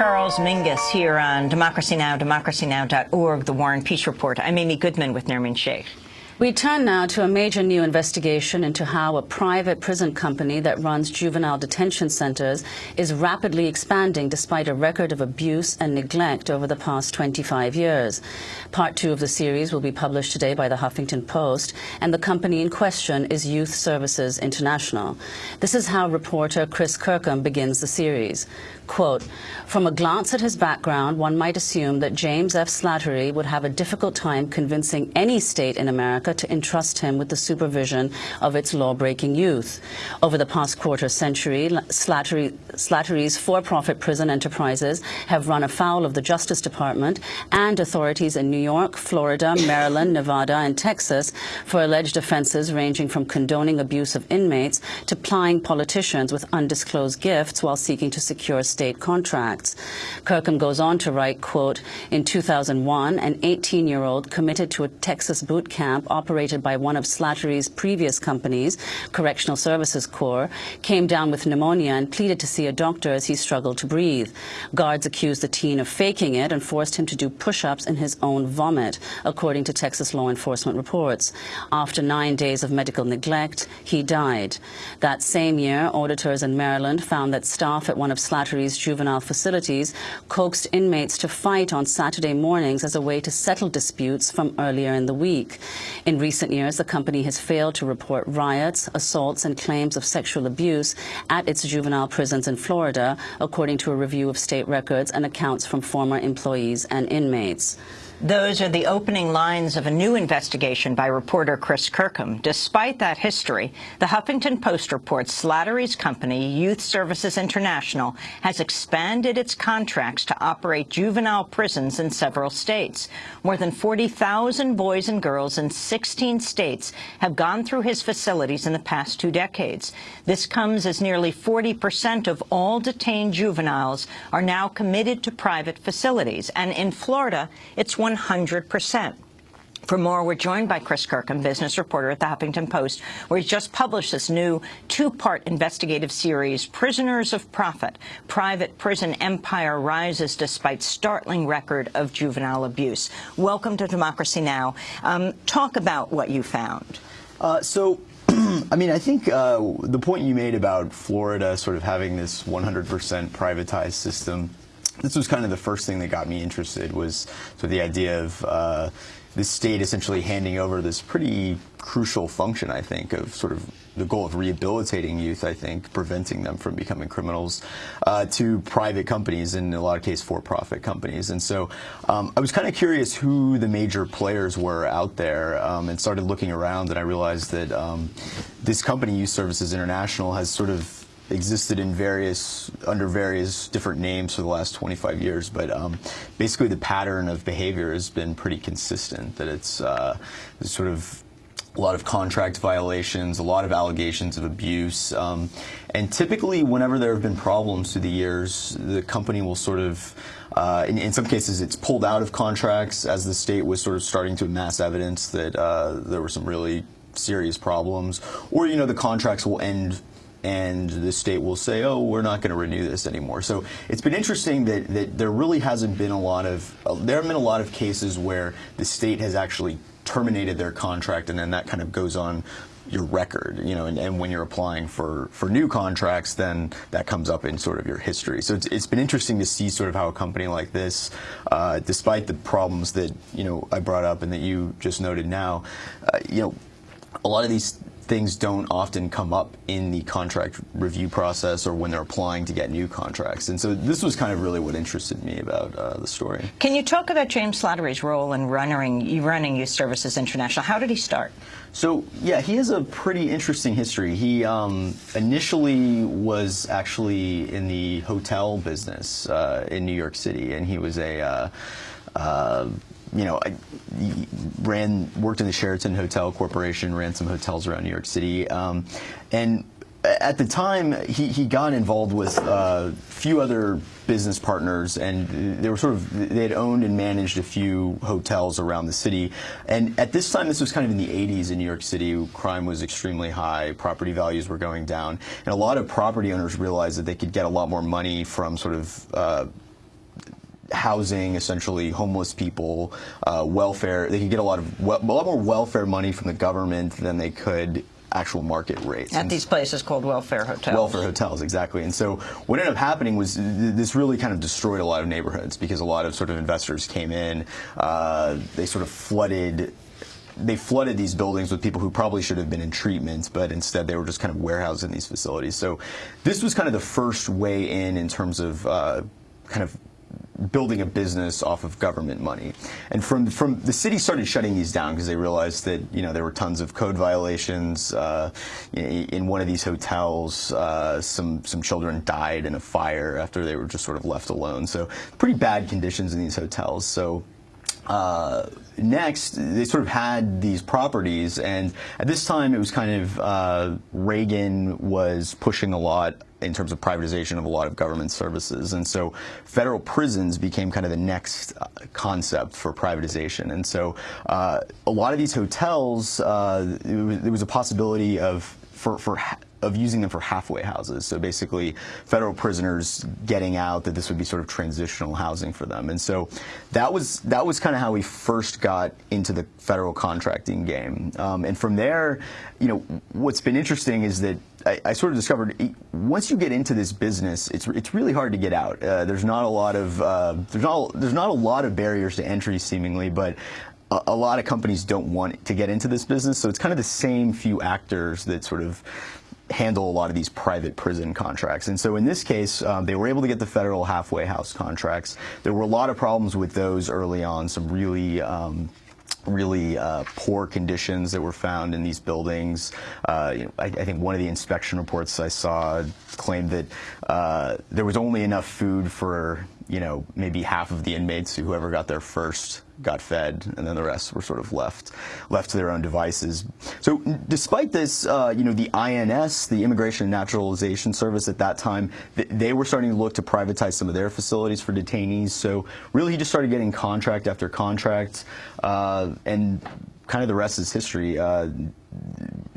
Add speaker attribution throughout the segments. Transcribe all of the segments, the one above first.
Speaker 1: Charles Mingus here on Democracy Now!, democracynow.org, The War and Peace Report. I'm Amy Goodman with Nermeen Sheikh.
Speaker 2: We turn now to a major new investigation into how a private prison company that runs juvenile detention centers is rapidly expanding despite a record of abuse and neglect over the past 25 years. Part two of the series will be published today by the Huffington Post, and the company in question is Youth Services International. This is how reporter Chris Kirkham begins the series. Quote, from a glance at his background, one might assume that James F. Slattery would have a difficult time convincing any state in America to entrust him with the supervision of its law-breaking youth. Over the past quarter century, Slattery, Slattery's for-profit prison enterprises have run afoul of the Justice Department and authorities in New York, Florida, Maryland, Nevada, and Texas for alleged offenses ranging from condoning abuse of inmates to plying politicians with undisclosed gifts while seeking to secure state contracts. Kirkham goes on to write, quote, in 2001, an 18-year-old committed to a Texas boot camp operated by one of Slattery's previous companies, Correctional Services Corps, came down with pneumonia and pleaded to see a doctor as he struggled to breathe. Guards accused the teen of faking it and forced him to do push-ups in his own vomit, according to Texas law enforcement reports. After nine days of medical neglect, he died. That same year, auditors in Maryland found that staff at one of Slattery's juvenile facilities coaxed inmates to fight on Saturday mornings as a way to settle disputes from earlier in the week. In recent years, the company has failed to report riots, assaults, and claims of sexual abuse at its juvenile prisons in Florida, according to a review of state records and accounts from former employees and inmates.
Speaker 1: Those are the opening lines of a new investigation by reporter Chris Kirkham. Despite that history, the Huffington Post reports Slattery's company, Youth Services International, has expanded its contracts to operate juvenile prisons in several states. More than 40,000 boys and girls in 16 states have gone through his facilities in the past two decades. This comes as nearly 40 percent of all detained juveniles are now committed to private facilities. And in Florida, it's one 100%. For more, we're joined by Chris Kirkham, business reporter at the Huffington Post, where he's just published this new two-part investigative series, Prisoners of Profit, Private Prison Empire Rises Despite Startling Record of Juvenile Abuse. Welcome to Democracy Now! Um, talk about what you found.
Speaker 3: Uh, so I mean, I think uh, the point you made about Florida sort of having this 100% privatized system this was kind of the first thing that got me interested was of the idea of uh, the state essentially handing over this pretty crucial function, I think, of sort of the goal of rehabilitating youth, I think, preventing them from becoming criminals, uh, to private companies, and in a lot of cases for-profit companies. And so um, I was kind of curious who the major players were out there um, and started looking around, and I realized that um, this company, Youth Services International, has sort of existed in various under various different names for the last 25 years, but um, basically the pattern of behavior has been pretty consistent. That it's uh, sort of a lot of contract violations, a lot of allegations of abuse, um, and typically whenever there have been problems through the years, the company will sort of uh, in, in, some cases, it's pulled out of contracts as the state was sort of starting to amass evidence that uh, there were some really serious problems, or you know the contracts will end and the state will say, oh, we're not going to renew this anymore. So it's been interesting that, that there really hasn't been a lot of, uh, there have been a lot of cases where the state has actually terminated their contract and then that kind of goes on your record, you know, and, and, when you're applying for, for new contracts, then that comes up in sort of your history. So it's, it's been interesting to see sort of how a company like this, uh, despite the problems that, you know, I brought up and that you just noted now, uh, you know, a lot of these things don't often come up in the contract review process or when they're applying to get new contracts. And so this was kind of really what interested me about uh, the story.
Speaker 1: Can you talk about James Slattery's role in running, running Youth Services International? How did he start?
Speaker 3: So, yeah, he has a pretty interesting history. He um, initially was actually in the hotel business uh, in New York City, and he was a uh, uh you know, I ran, worked in the Sheraton Hotel Corporation, ran some hotels around New York City, um, and at the time, he, he got involved with a uh, few other business partners, and they were sort of they had owned and managed a few hotels around the city. And at this time, this was kind of in the 80s in New York City. Crime was extremely high, property values were going down, and a lot of property owners realized that they could get a lot more money from sort of uh, housing essentially homeless people, uh, welfare. They could get a lot of a lot more welfare money from the government than they could actual market rates.
Speaker 1: At these places called welfare hotels.
Speaker 3: Welfare hotels, exactly. And so what ended up happening was this really kind of destroyed a lot of neighborhoods because a lot of sort of investors came in. Uh, they sort of flooded. They flooded these buildings with people who probably should have been in treatment, but instead they were just kind of warehoused in these facilities. So this was kind of the first way in in terms of uh, kind of building a business off of government money. And from from the city started shutting these down because they realized that you know there were tons of code violations uh, in, one of these hotels. Uh, some some children died in a fire after they were just sort of left alone. So pretty bad conditions in these hotels. So. Uh, next, they sort of had these properties, and at this time, it was kind of uh, Reagan was pushing a lot in terms of privatization of a lot of government services, and so federal prisons became kind of the next uh, concept for privatization. And so, uh, a lot of these hotels, uh, there was a possibility of for for of using them for halfway houses. So basically, federal prisoners getting out, that this would be sort of transitional housing for them. And so that was that was kind of how we first got into the federal contracting game. Um, and from there, you know, what's been interesting is that I, I, sort of discovered once you get into this business, it's it's really hard to get out. Uh, there's not a lot of uh, there's not there's not a lot of barriers to entry seemingly, but a, a lot of companies don't want to get into this business. So it's kind of the same few actors that sort of handle a lot of these private prison contracts. And so in this case, um, they were able to get the federal halfway house contracts. There were a lot of problems with those early on, some really um, really uh, poor conditions that were found in these buildings. Uh, you know, I, I, think one of the inspection reports I saw claimed that uh, there was only enough food for you know maybe half of the inmates whoever got there first got fed, and then the rest were sort of left left to their own devices. So, despite this, uh, you know, the INS, the Immigration and Naturalization Service, at that time, th they were starting to look to privatize some of their facilities for detainees. So, really, he just started getting contract after contract, uh, and kind of the rest is history. Uh,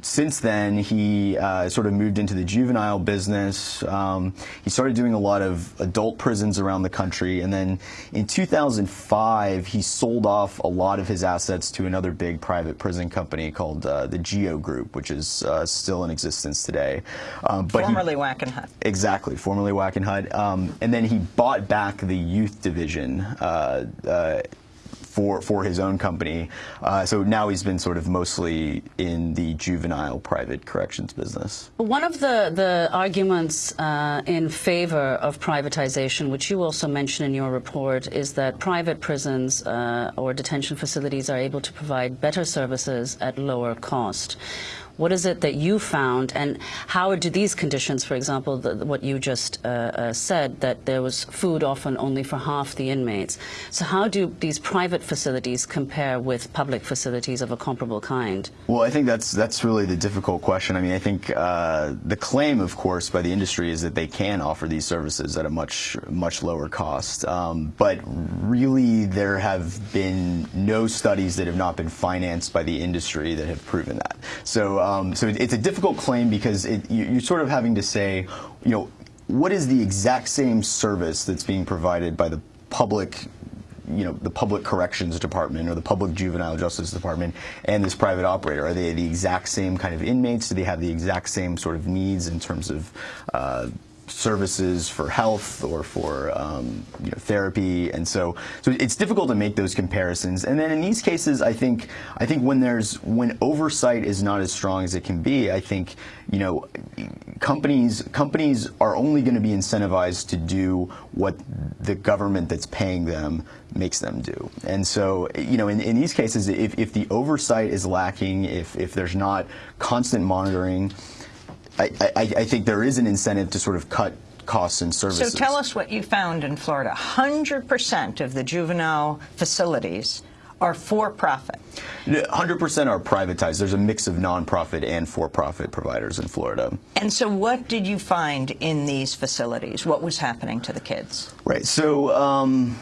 Speaker 3: since then, he uh, sort of moved into the juvenile business. Um, he started doing a lot of adult prisons around the country. And then in 2005, he sold off a lot of his assets to another big private prison company called uh, the Geo Group, which is uh, still in existence today.
Speaker 1: Um, but formerly he, Wackenhut.
Speaker 3: Exactly, formerly Wackenhut. Um, and then he bought back the youth division uh, uh, for for his own company. Uh, so now he's been sort of mostly in the juvenile private corrections business.
Speaker 2: One of the the arguments uh, in favor of privatization, which you also mention in your report, is that private prisons uh, or detention facilities are able to provide better services at lower cost. What is it that you found, and how do these conditions, for example, the, what you just uh, uh, said, that there was food often only for half the inmates. So how do these private facilities compare with public facilities of a comparable kind?
Speaker 3: Well, I think that's that's really the difficult question. I mean, I think uh, the claim, of course, by the industry is that they can offer these services at a much much lower cost. Um, but really, there have been no studies that have not been financed by the industry that have proven that. So um, so it, it's a difficult claim because it, you, you're sort of having to say, you know, what is the exact same service that's being provided by the public you know the public corrections department or the public juvenile justice department and this private operator? Are they the exact same kind of inmates? Do they have the exact same sort of needs in terms of uh, services for health or for um, you know, therapy, and so so it's difficult to make those comparisons. And then in these cases, I think I think when there's when oversight is not as strong as it can be, I think you know companies companies are only going to be incentivized to do what the government that's paying them makes them do. And so, you know, in, in these cases, if, if the oversight is lacking, if, if there's not constant monitoring, I, I, I think there is an incentive to sort of cut costs and services.
Speaker 1: So tell us what you found in Florida. 100% of the juvenile facilities are for-profit.
Speaker 3: 100% are privatized. There's a mix of nonprofit and for-profit providers in Florida.
Speaker 1: And so what did you find in these facilities? What was happening to the kids?
Speaker 3: Right. So um,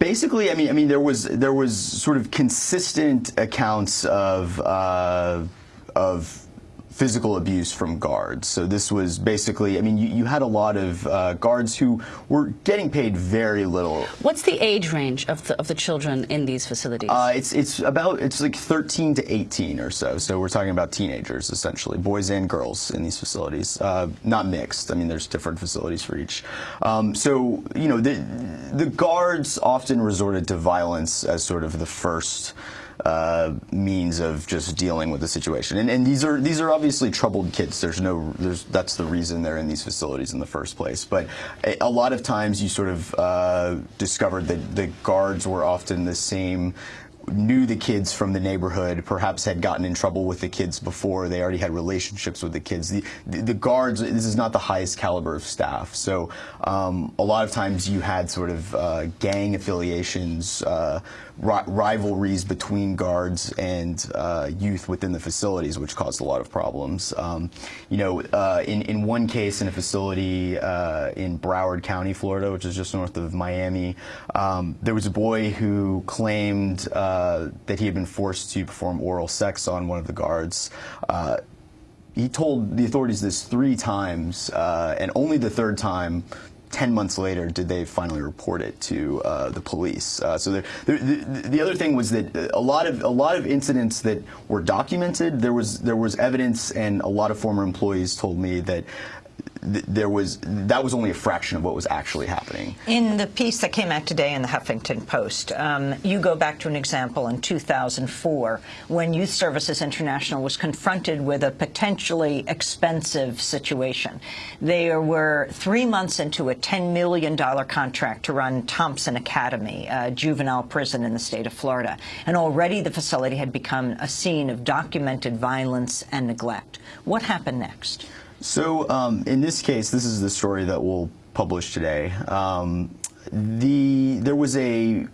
Speaker 3: basically, I mean, I mean, there was there was sort of consistent accounts of uh, of physical abuse from guards. So this was basically, I mean, you, you had a lot of uh, guards who were getting paid very little.
Speaker 2: What's the age range of the, of the children in these facilities?
Speaker 3: Uh, it's it's about it's like 13 to 18 or so. So we're talking about teenagers essentially, boys and girls in these facilities, uh, not mixed. I mean, there's different facilities for each. Um, so you know, the the guards often resorted to violence as sort of the first uh, means of just dealing with the situation. And, and, these are these are obviously troubled kids. There's no there's that's the reason they're in these facilities in the first place. But a, lot of times you sort of uh, discovered that the guards were often the same knew the kids from the neighborhood, perhaps had gotten in trouble with the kids before. They already had relationships with the kids. The, the, the guards, this is not the highest caliber of staff. So um, a lot of times you had sort of uh, gang affiliations, uh, ri rivalries between guards and uh, youth within the facilities, which caused a lot of problems. Um, you know, uh, in, in one case in a facility uh, in Broward County, Florida, which is just north of Miami, um, there was a boy who claimed uh, that he had been forced to perform oral sex on one of the guards uh, he told the authorities this three times, uh, and only the third time 10 months later did they finally report it to uh, the police. Uh, so the, the, the, other thing was that a lot of a lot of incidents that were documented, there was there was evidence, and a lot of former employees told me that there was that was only a fraction of what was actually happening.
Speaker 1: In the piece that came out today in the Huffington Post, um, you go back to an example in 2004 when Youth Services International was confronted with a potentially expensive situation. They were three months into a $10 million contract to run Thompson Academy, a juvenile prison in the state of Florida, and already the facility had become a scene of documented violence and neglect. What happened next?
Speaker 3: So um, in this case, this is the story that we'll publish today. Um, the there was a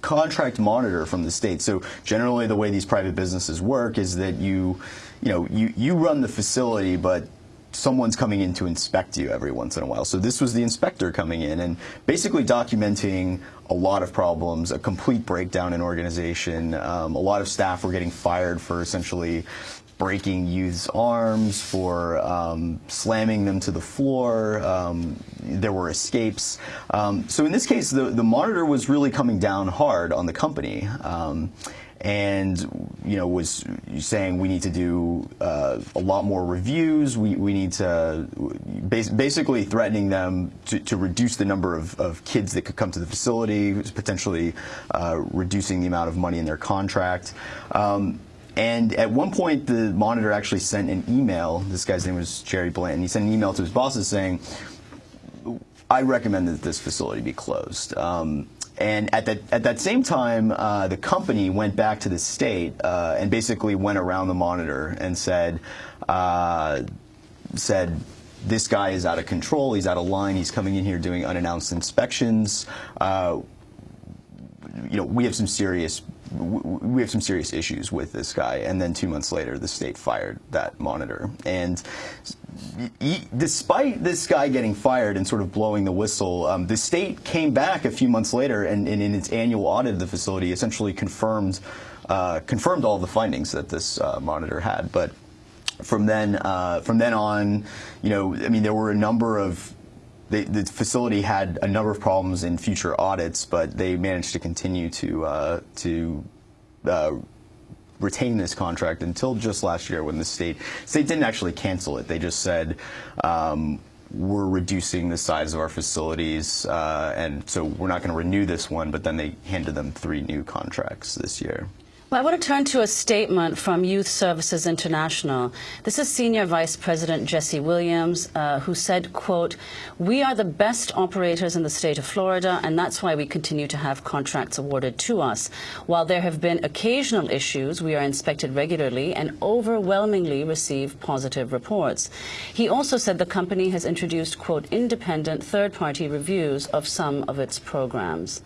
Speaker 3: contract monitor from the state. So generally, the way these private businesses work is that you, you know, you you run the facility, but someone's coming in to inspect you every once in a while. So this was the inspector coming in and basically documenting a lot of problems, a complete breakdown in organization. Um, a lot of staff were getting fired for essentially breaking youth's arms, for um, slamming them to the floor. Um, there were escapes. Um, so in this case, the, the monitor was really coming down hard on the company um, and you know was saying we need to do uh, a lot more reviews. We, we need to bas basically threatening them to, to reduce the number of, of, kids that could come to the facility, potentially uh, reducing the amount of money in their contract. Um, and at one point, the monitor actually sent an email. This guy's name was Jerry Blanton. He sent an email to his bosses saying, I recommend that this facility be closed. Um, and at that at that same time, uh, the company went back to the state uh, and basically went around the monitor and said uh, said this guy is out of control. He's out of line. He's coming in here doing unannounced inspections. Uh, you know, we have some serious we have some serious issues with this guy. And then two months later, the state fired that monitor. And despite this guy getting fired and sort of blowing the whistle, um, the state came back a few months later and, and, in its annual audit of the facility essentially confirmed uh, confirmed all the findings that this uh, monitor had. But from then uh, from then on, you know, I mean, there were a number of they, the facility had a number of problems in future audits, but they managed to continue to uh, to uh, retain this contract until just last year when the state state didn't actually cancel it. They just said. Um, we're reducing the size of our facilities, uh, and so we're not going to renew this one. But then they handed them three new contracts this year.
Speaker 2: Well, I want to turn to a statement from Youth Services International. This is Senior Vice President Jesse Williams, uh, who said, quote, we are the best operators in the state of Florida, and that's why we continue to have contracts awarded to us. While there have been occasional issues, we are inspected regularly and overwhelmingly receive positive reports. He also said the company has introduced, quote, independent third-party reviews of some of its programs.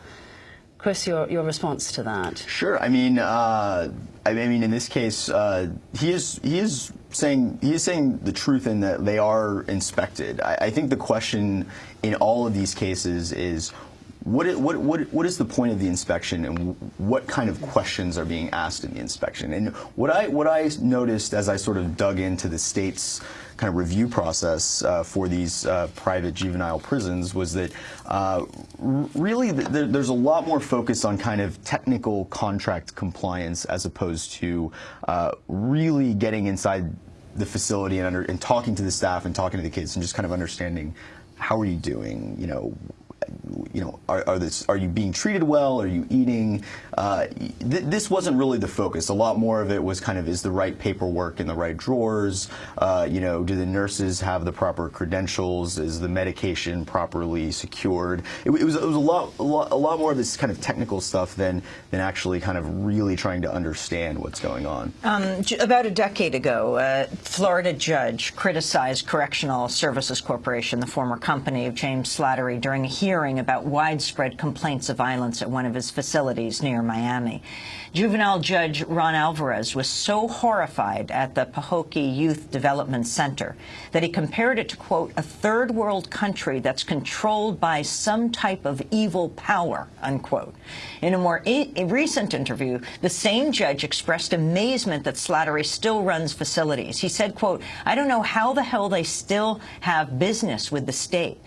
Speaker 2: Chris, your, your response to that?
Speaker 3: Sure. I mean, uh, I mean, in this case, uh, he is he is saying he is saying the truth in that they are inspected. I, I think the question in all of these cases is what, i- what, what, what is the point of the inspection and what kind of questions are being asked in the inspection? And what I, what I noticed as I sort of dug into the state's kind of review process uh, for these uh, private juvenile prisons was that uh, really th- there, there's a lot more focus on kind of technical contract compliance as opposed to uh, really getting inside the facility and, under, and talking to the staff and talking to the kids and just kind of understanding how are you doing, you know, you know, are, are, this, are you being treated well? Are you eating? Uh, th this wasn't really the focus. A lot more of it was kind of is the right paperwork in the right drawers? Uh, you know, do the nurses have the proper credentials? Is the medication properly secured? It, it, was, it was a lot, a lot, a lot more of this kind of technical stuff than than actually kind of really trying to understand what's going on.
Speaker 1: Um, about a decade ago, a Florida judge criticized Correctional Services Corporation, the former company of James Slattery, during a hearing about widespread complaints of violence at one of his facilities near Miami. Juvenile Judge Ron Alvarez was so horrified at the Pahokee Youth Development Center that he compared it to, quote, a third world country that's controlled by some type of evil power, unquote. In a more i- recent interview, the same judge expressed amazement that Slattery still runs facilities. He said, quote, I don't know how the hell they still have business with the state.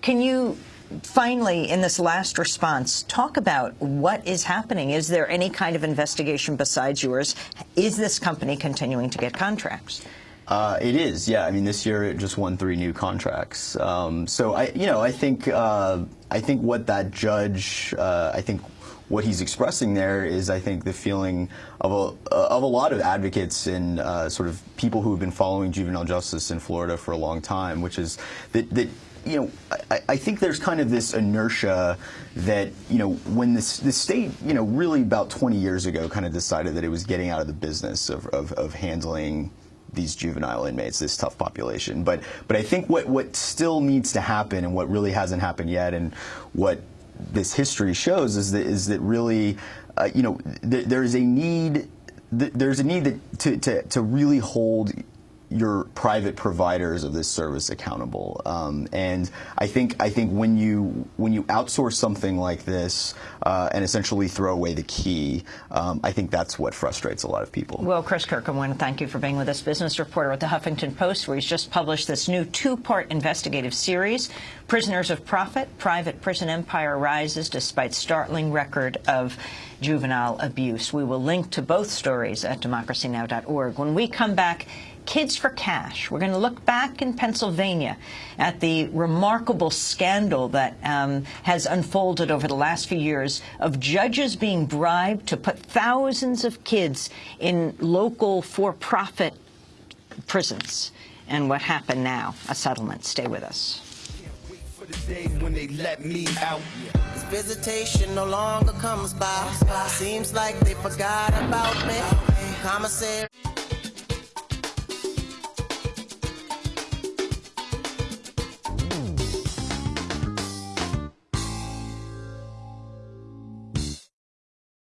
Speaker 1: Can you finally, in this last response, talk about what is happening? Is there any kind of investigation besides yours? Is this company continuing to get contracts?
Speaker 3: Uh, it is, yeah. I mean, this year it just won three new contracts. Um, so I, you know, I think uh, I think what that judge, uh, I think what he's expressing there is, I think, the feeling of a of a lot of advocates and uh, sort of people who have been following juvenile justice in Florida for a long time, which is that that you know, I, I think there's kind of this inertia that, you know, when this, the state, you know, really about 20 years ago kind of decided that it was getting out of the business of, of, of handling these juvenile inmates, this tough population. But, but I think what, what still needs to happen and what really hasn't happened yet and what this history shows is that, is that really, uh, you know, th there is a need, th there's a need to, to, to really hold your private providers of this service accountable. Um, and I think I think when you when you outsource something like this uh, and essentially throw away the key, um, I think that's what frustrates a lot of people.
Speaker 1: Well, Chris Kirk, I want to thank you for being with us, business reporter at the Huffington Post, where he's just published this new two-part investigative series, Prisoners of Profit, Private Prison Empire Rises Despite Startling Record of Juvenile Abuse. We will link to both stories at democracynow.org. When we come back, Kids for Cash. We're going to look back in Pennsylvania at the remarkable scandal that um, has unfolded over the last few years of judges being bribed to put thousands of kids in local for-profit prisons. And what happened now, a settlement. Stay with us.
Speaker 4: visitation no longer comes by. Seems like they forgot about me. Commissary.